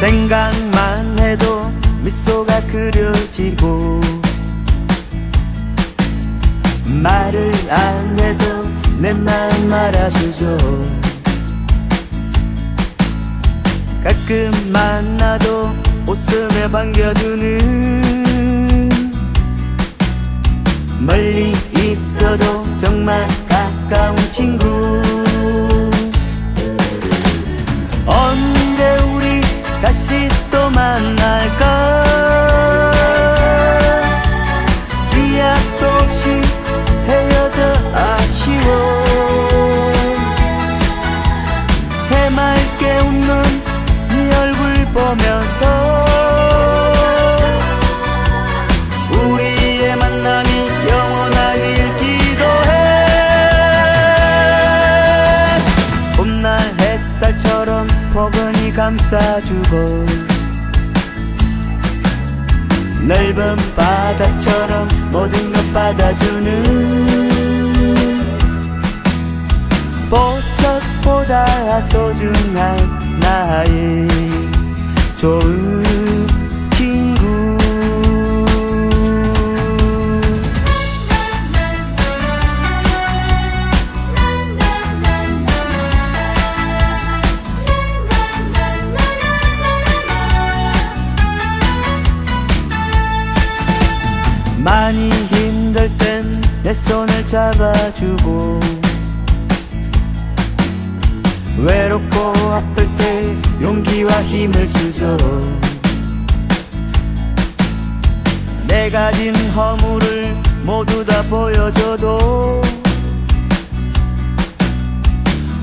생각만 해도 미소가 그려지고 말을 안 해도 내 마음 알아주죠. 가끔 만나도 웃음에 반겨주는 감싸주고 넓은 바다처럼 모든 것 받아주는 보석보다 소중한 나의 좋은 잡아주고 외롭고 아플 때 용기와 힘을 주죠. 내 가진 허물을 모두 다 보여줘도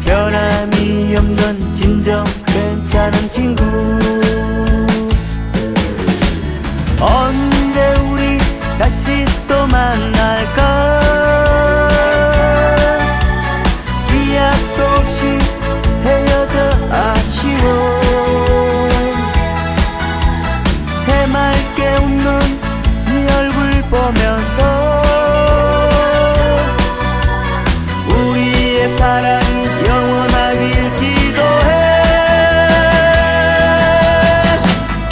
변함이 없는 진정 괜찮은 친구. 언제 우리 다시 또 만날까 아쉬워. 해맑게 웃는 네 얼굴 보면서 우리의 사랑이 영원하길 기도해.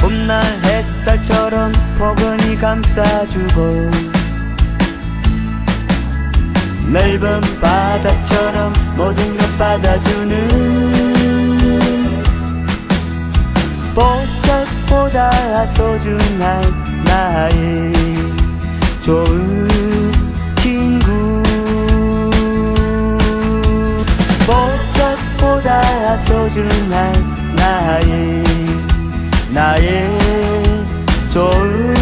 봄날 햇살처럼 포근히 감싸주고 넓은 바다처럼 모든 것 받아주는 소중한 나의 좋은 친구. 보석보다 소중한 나의 나의 좋은